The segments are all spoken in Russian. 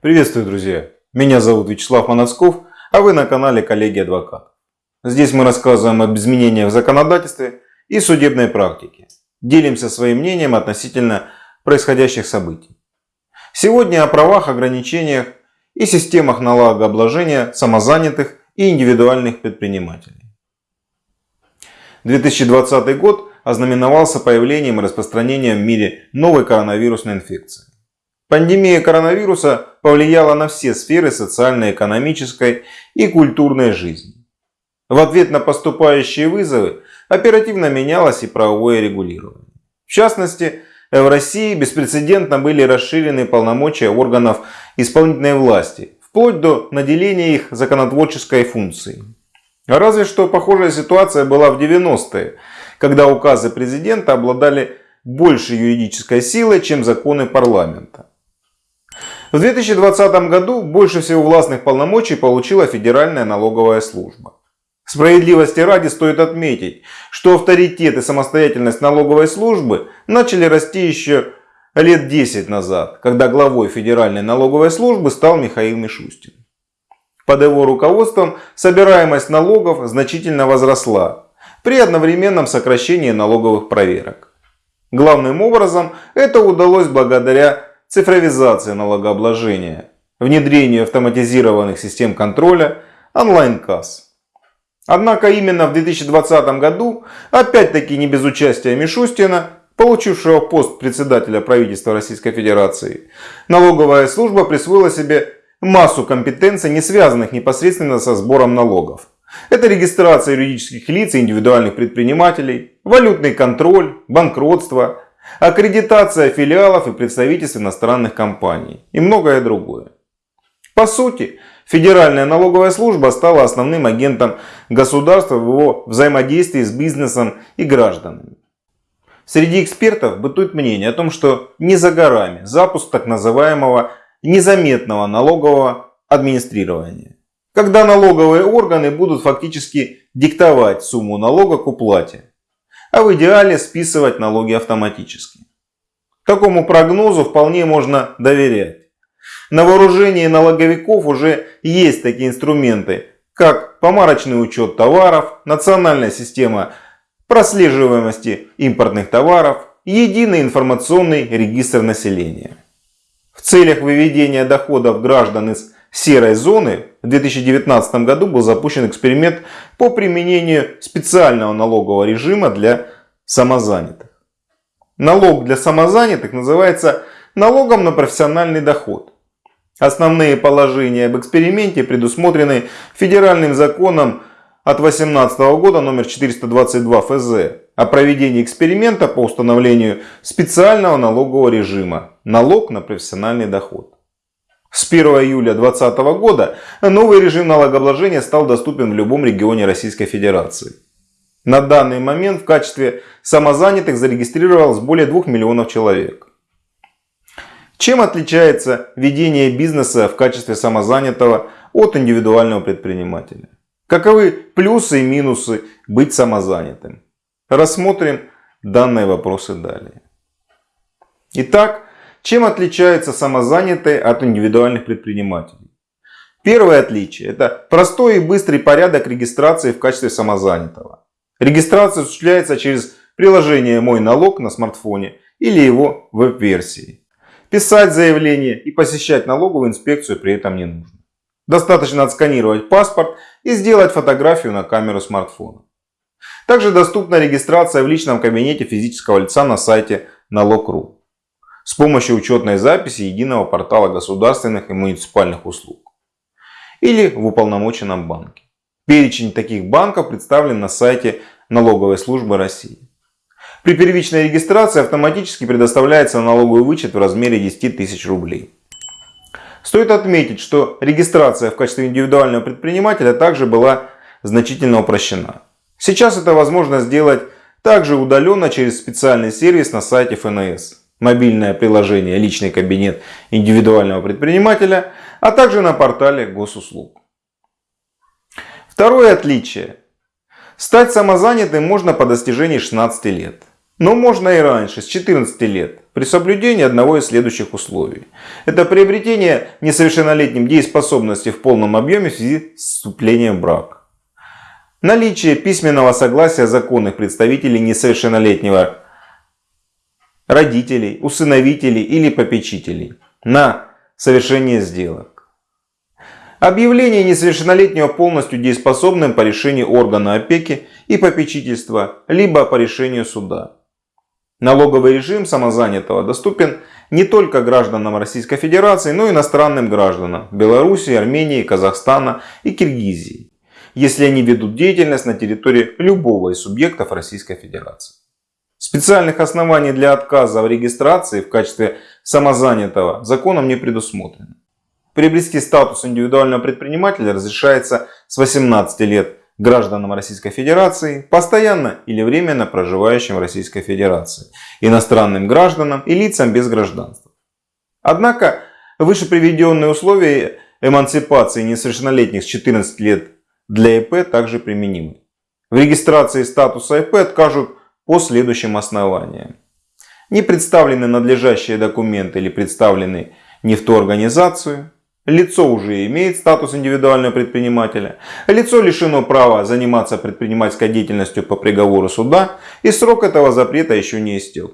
Приветствую, друзья! Меня зовут Вячеслав Моносков, а вы на канале Коллеги Адвокат. Здесь мы рассказываем об изменениях в законодательстве и судебной практике. Делимся своим мнением относительно происходящих событий. Сегодня о правах, ограничениях и системах налогообложения самозанятых и индивидуальных предпринимателей. 2020 год ознаменовался появлением и распространением в мире новой коронавирусной инфекции. Пандемия коронавируса повлияла на все сферы социально-экономической и культурной жизни. В ответ на поступающие вызовы оперативно менялось и правовое регулирование. В частности, в России беспрецедентно были расширены полномочия органов исполнительной власти, вплоть до наделения их законотворческой функцией. Разве что похожая ситуация была в 90-е, когда указы президента обладали большей юридической силой, чем законы парламента. В 2020 году больше всего властных полномочий получила Федеральная налоговая служба. Справедливости ради стоит отметить, что авторитет и самостоятельность налоговой службы начали расти еще лет 10 назад, когда главой Федеральной налоговой службы стал Михаил Мишустин. Под его руководством собираемость налогов значительно возросла при одновременном сокращении налоговых проверок. Главным образом это удалось благодаря цифровизации налогообложения, внедрению автоматизированных систем контроля, онлайн-касс. Однако именно в 2020 году, опять-таки не без участия Мишустина, получившего пост председателя правительства Российской Федерации, налоговая служба присвоила себе массу компетенций, не связанных непосредственно со сбором налогов. Это регистрация юридических лиц и индивидуальных предпринимателей, валютный контроль, банкротство, аккредитация филиалов и представительств иностранных компаний и многое другое. По сути, Федеральная налоговая служба стала основным агентом государства в его взаимодействии с бизнесом и гражданами. Среди экспертов бытует мнение о том, что не за горами запуск так называемого незаметного налогового администрирования. Когда налоговые органы будут фактически диктовать сумму налога к уплате а в идеале списывать налоги автоматически. Такому прогнозу вполне можно доверять. На вооружении налоговиков уже есть такие инструменты, как помарочный учет товаров, национальная система прослеживаемости импортных товаров, единый информационный регистр населения. В целях выведения доходов граждан из серой зоны в 2019 году был запущен эксперимент по применению специального налогового режима для самозанятых. Налог для самозанятых называется налогом на профессиональный доход. Основные положения об эксперименте предусмотрены федеральным законом от 2018 года номер 422 ФЗ о проведении эксперимента по установлению специального налогового режима налог на профессиональный доход. С 1 июля 2020 года новый режим налогообложения стал доступен в любом регионе Российской Федерации. На данный момент в качестве самозанятых зарегистрировалось более 2 миллионов человек. Чем отличается ведение бизнеса в качестве самозанятого от индивидуального предпринимателя? Каковы плюсы и минусы быть самозанятым? Рассмотрим данные вопросы далее. Итак, чем отличаются самозанятые от индивидуальных предпринимателей? Первое отличие – это простой и быстрый порядок регистрации в качестве самозанятого. Регистрация осуществляется через приложение «Мой налог» на смартфоне или его веб-версии. Писать заявление и посещать налоговую инспекцию при этом не нужно. Достаточно отсканировать паспорт и сделать фотографию на камеру смартфона. Также доступна регистрация в личном кабинете физического лица на сайте налог.ру с помощью учетной записи единого портала государственных и муниципальных услуг или в уполномоченном банке. Перечень таких банков представлен на сайте Налоговой службы России. При первичной регистрации автоматически предоставляется налоговый вычет в размере 10 тысяч рублей. Стоит отметить, что регистрация в качестве индивидуального предпринимателя также была значительно упрощена. Сейчас это возможно сделать также удаленно через специальный сервис на сайте ФНС мобильное приложение «Личный кабинет индивидуального предпринимателя», а также на портале госуслуг. Второе отличие. Стать самозанятым можно по достижении 16 лет. Но можно и раньше, с 14 лет, при соблюдении одного из следующих условий. Это приобретение несовершеннолетним дееспособности в полном объеме в связи с вступлением в брак. Наличие письменного согласия законных представителей несовершеннолетнего родителей, усыновителей или попечителей на совершение сделок. Объявление несовершеннолетнего полностью дееспособным по решению органа опеки и попечительства, либо по решению суда. Налоговый режим самозанятого доступен не только гражданам Российской Федерации, но и иностранным гражданам Белоруссии, Армении, Казахстана и Киргизии, если они ведут деятельность на территории любого из субъектов Российской Федерации. Специальных оснований для отказа в регистрации в качестве самозанятого законом не предусмотрено. Приобрести статус индивидуального предпринимателя разрешается с 18 лет гражданам Российской Федерации, постоянно или временно проживающим в Российской Федерации, иностранным гражданам и лицам без гражданства. Однако, выше приведенные условия эмансипации несовершеннолетних с 14 лет для ИП также применимы. В регистрации статуса ИП откажут по следующим основаниям. Не представлены надлежащие документы или представлены не в ту организацию, Лицо уже имеет статус индивидуального предпринимателя. Лицо лишено права заниматься предпринимательской деятельностью по приговору суда и срок этого запрета еще не истек.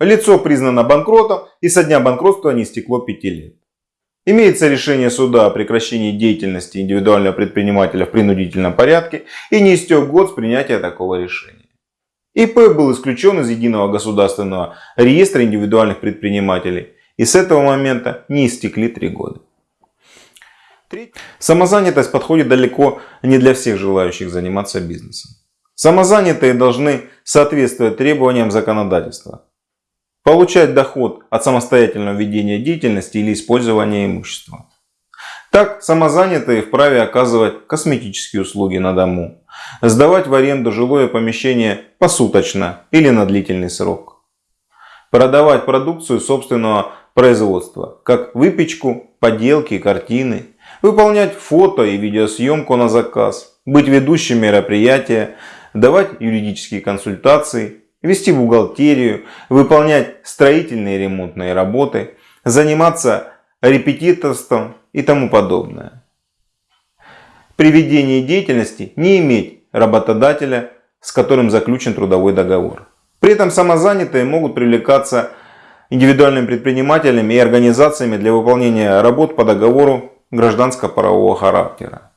Лицо признано банкротом и со дня банкротства не истекло 5 лет. Имеется решение суда о прекращении деятельности индивидуального предпринимателя в принудительном порядке и не истек год с принятия такого решения. ИП был исключен из единого государственного реестра индивидуальных предпринимателей и с этого момента не истекли 3 года. Самозанятость подходит далеко не для всех желающих заниматься бизнесом. Самозанятые должны соответствовать требованиям законодательства. Получать доход от самостоятельного ведения деятельности или использования имущества. Так, самозанятые вправе оказывать косметические услуги на дому, сдавать в аренду жилое помещение посуточно или на длительный срок, продавать продукцию собственного производства, как выпечку, поделки, картины, выполнять фото и видеосъемку на заказ, быть ведущим мероприятия, давать юридические консультации, вести бухгалтерию, выполнять строительные и ремонтные работы, заниматься репетиторством и тому подобное. При ведении деятельности не иметь работодателя, с которым заключен трудовой договор. При этом самозанятые могут привлекаться индивидуальными предпринимателями и организациями для выполнения работ по договору гражданско-правового характера.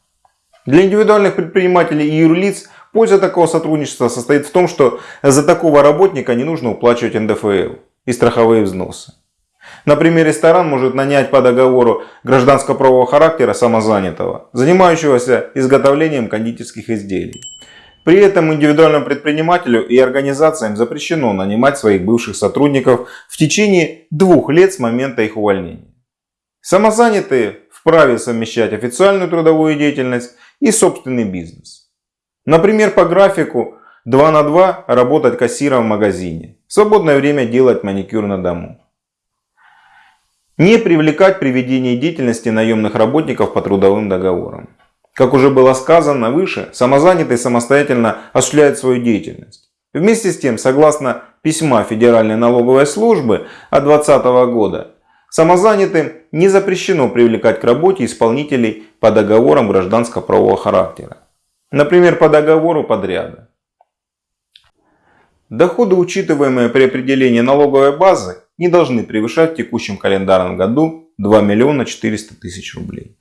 Для индивидуальных предпринимателей и юрлиц польза такого сотрудничества состоит в том, что за такого работника не нужно уплачивать НДФЛ и страховые взносы. Например, ресторан может нанять по договору гражданско-правового характера самозанятого, занимающегося изготовлением кондитерских изделий. При этом индивидуальному предпринимателю и организациям запрещено нанимать своих бывших сотрудников в течение двух лет с момента их увольнения. Самозанятые вправе совмещать официальную трудовую деятельность и собственный бизнес. Например, по графику 2 на 2 работать кассиром в магазине. В свободное время делать маникюр на дому. Не привлекать при ведении деятельности наемных работников по трудовым договорам. Как уже было сказано выше, самозанятый самостоятельно осуществляет свою деятельность. Вместе с тем, согласно письма Федеральной налоговой службы от 2020 года, Самозанятым не запрещено привлекать к работе исполнителей по договорам гражданско-правового характера. Например, по договору подряда. Доходы, учитываемые при определении налоговой базы, не должны превышать в текущем календарном году 2 миллиона 400 тысяч рублей.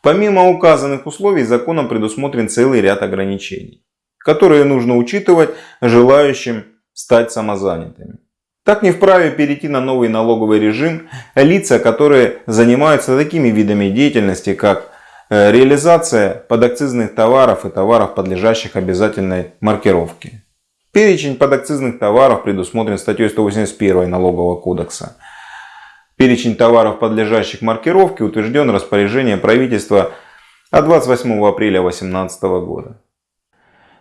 Помимо указанных условий, законом предусмотрен целый ряд ограничений, которые нужно учитывать желающим стать самозанятыми. Так не вправе перейти на новый налоговый режим лица, которые занимаются такими видами деятельности, как э, реализация подакцизных товаров и товаров, подлежащих обязательной маркировке. Перечень подакцизных товаров предусмотрен статьей 181 Налогового кодекса. Перечень товаров, подлежащих маркировке, утвержден распоряжением правительства от 28 апреля 2018 года.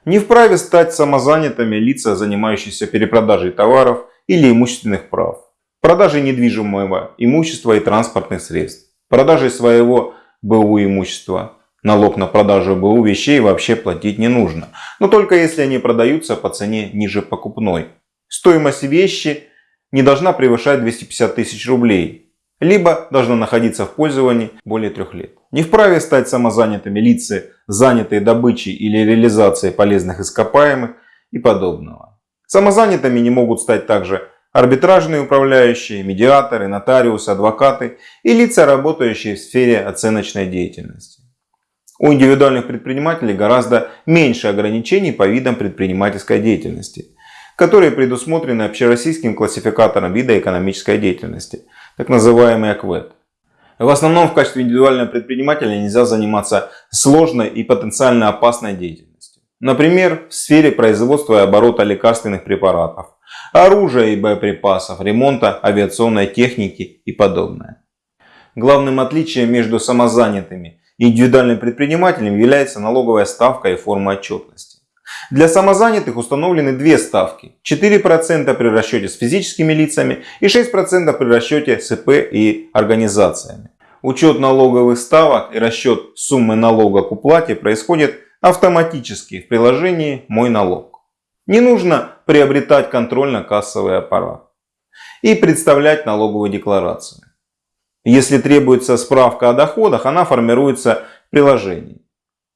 Не вправе стать самозанятыми лица, занимающиеся перепродажей товаров, или имущественных прав, продажей недвижимого имущества и транспортных средств, продажей своего БУ имущества. Налог на продажу БУ вещей вообще платить не нужно, но только если они продаются по цене ниже покупной, стоимость вещи не должна превышать 250 тысяч рублей, либо должна находиться в пользовании более трех лет. Не вправе стать самозанятыми лица, занятые добычей или реализацией полезных ископаемых и подобного. Самозанятыми не могут стать также арбитражные управляющие, медиаторы, нотариусы, адвокаты и лица, работающие в сфере оценочной деятельности. У индивидуальных предпринимателей гораздо меньше ограничений по видам предпринимательской деятельности, которые предусмотрены общероссийским классификатором вида экономической деятельности, так называемый АКВЭД. В основном в качестве индивидуального предпринимателя нельзя заниматься сложной и потенциально опасной деятельностью. Например, в сфере производства и оборота лекарственных препаратов, оружия и боеприпасов, ремонта авиационной техники и подобное. Главным отличием между самозанятыми индивидуальным предпринимателем является налоговая ставка и форма отчетности. Для самозанятых установлены две ставки. 4% при расчете с физическими лицами и 6% при расчете с ИП и организациями. Учет налоговых ставок и расчет суммы налога к уплате происходит автоматически в приложении «Мой налог». Не нужно приобретать контрольно-кассовый аппарат и представлять налоговую декларацию. Если требуется справка о доходах, она формируется в приложении.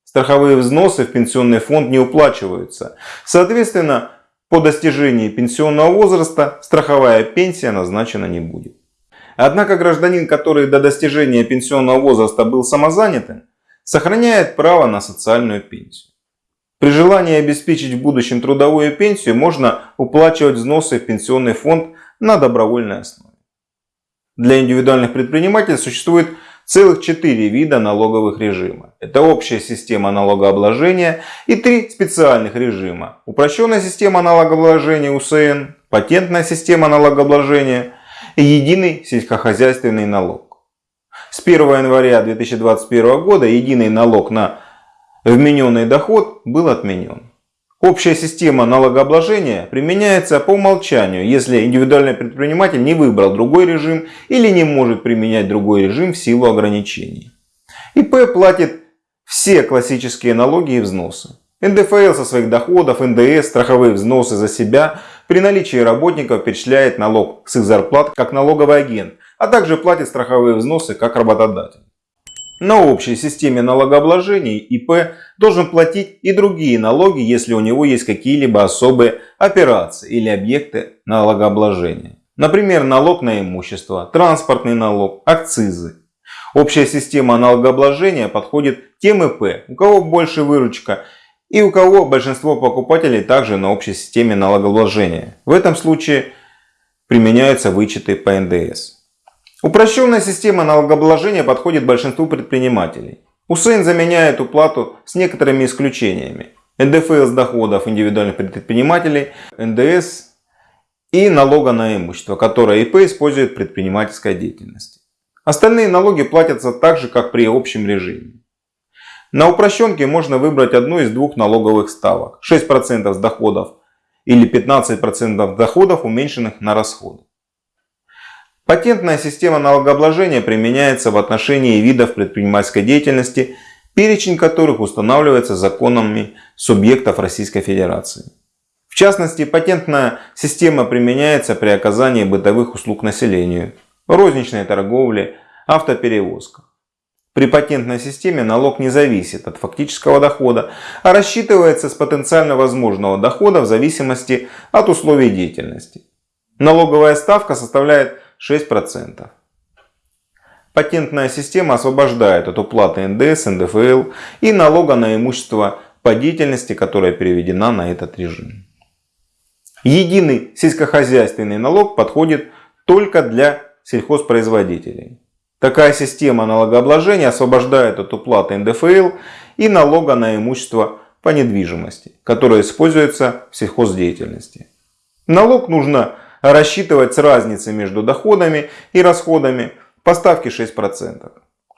Страховые взносы в пенсионный фонд не уплачиваются. Соответственно, по достижении пенсионного возраста страховая пенсия назначена не будет. Однако гражданин, который до достижения пенсионного возраста был самозанятым, сохраняет право на социальную пенсию. При желании обеспечить в будущем трудовую пенсию можно уплачивать взносы в пенсионный фонд на добровольной основе. Для индивидуальных предпринимателей существует целых четыре вида налоговых режима. Это общая система налогообложения и три специальных режима. Упрощенная система налогообложения УСН, патентная система налогообложения и единый сельскохозяйственный налог. С 1 января 2021 года единый налог на вмененный доход был отменен. Общая система налогообложения применяется по умолчанию, если индивидуальный предприниматель не выбрал другой режим или не может применять другой режим в силу ограничений. ИП платит все классические налоги и взносы. НДФЛ со своих доходов, НДС, страховые взносы за себя при наличии работников перечисляет налог с их зарплат как налоговый агент, а также платит страховые взносы как работодатель. На общей системе налогообложения ИП должен платить и другие налоги, если у него есть какие-либо особые операции или объекты налогообложения. Например, налог на имущество, транспортный налог, акцизы. Общая система налогообложения подходит тем ИП, у кого больше выручка и у кого большинство покупателей также на общей системе налогообложения. В этом случае применяются вычеты по НДС. Упрощенная система налогообложения подходит большинству предпринимателей. УСН заменяет уплату с некоторыми исключениями. НДФЛ с доходов индивидуальных предпринимателей, НДС и налога на имущество, которое ИП использует в предпринимательской деятельности. Остальные налоги платятся так же, как при общем режиме. На упрощенке можно выбрать одну из двух налоговых ставок. 6% с доходов или 15% доходов, уменьшенных на расходы. Патентная система налогообложения применяется в отношении видов предпринимательской деятельности, перечень которых устанавливается законами субъектов Российской Федерации. В частности, патентная система применяется при оказании бытовых услуг населению, розничной торговле, автоперевозках. При патентной системе налог не зависит от фактического дохода, а рассчитывается с потенциально возможного дохода в зависимости от условий деятельности. Налоговая ставка составляет 6%. Патентная система освобождает от уплаты НДС, НДФЛ и налога на имущество по деятельности, которая переведена на этот режим. Единый сельскохозяйственный налог подходит только для сельхозпроизводителей. Такая система налогообложения освобождает от уплаты НДФЛ и налога на имущество по недвижимости, которое используется в сельхоздеятельности. Налог нужно рассчитывать с разницей между доходами и расходами по ставке 6%.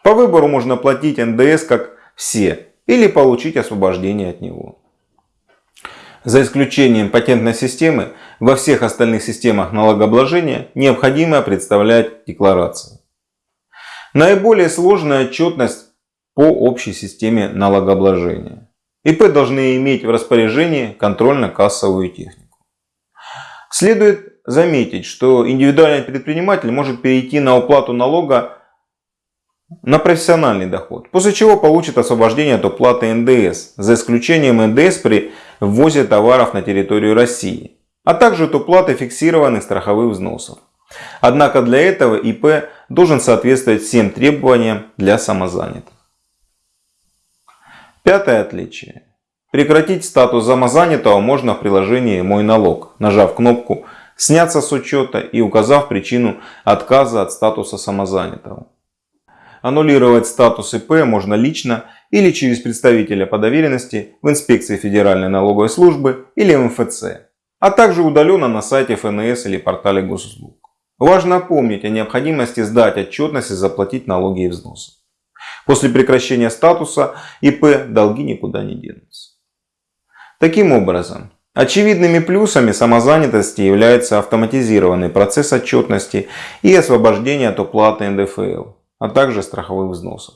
По выбору можно платить НДС как все или получить освобождение от него. За исключением патентной системы, во всех остальных системах налогообложения необходимо представлять декларации. Наиболее сложная отчетность по общей системе налогообложения. ИП должны иметь в распоряжении контрольно-кассовую технику. Следует заметить, что индивидуальный предприниматель может перейти на уплату налога на профессиональный доход, после чего получит освобождение от уплаты НДС, за исключением НДС при ввозе товаров на территорию России, а также от уплаты фиксированных страховых взносов. Однако для этого ИП должен соответствовать всем требованиям для самозанятых. Пятое отличие. Прекратить статус самозанятого можно в приложении «Мой налог», нажав кнопку «Сняться с учета» и указав причину отказа от статуса самозанятого. Аннулировать статус ИП можно лично или через представителя по доверенности в инспекции Федеральной налоговой службы или МФЦ, а также удаленно на сайте ФНС или портале госуслуг. Важно помнить о необходимости сдать отчетность и заплатить налоги и взносы. После прекращения статуса ИП долги никуда не денутся. Таким образом, очевидными плюсами самозанятости является автоматизированный процесс отчетности и освобождение от уплаты НДФЛ а также страховых взносов.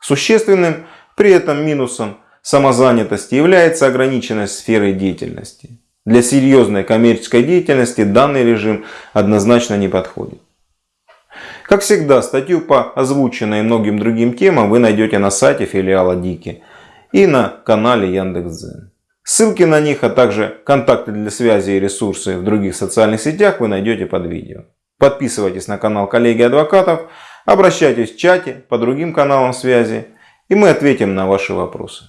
Существенным при этом минусом самозанятости является ограниченность сферы деятельности. Для серьезной коммерческой деятельности данный режим однозначно не подходит. Как всегда, статью по озвученной многим другим темам вы найдете на сайте филиала Дики и на канале Яндекс.Дзен. Ссылки на них, а также контакты для связи и ресурсы в других социальных сетях вы найдете под видео. Подписывайтесь на канал коллеги адвокатов, Обращайтесь в чате по другим каналам связи, и мы ответим на ваши вопросы.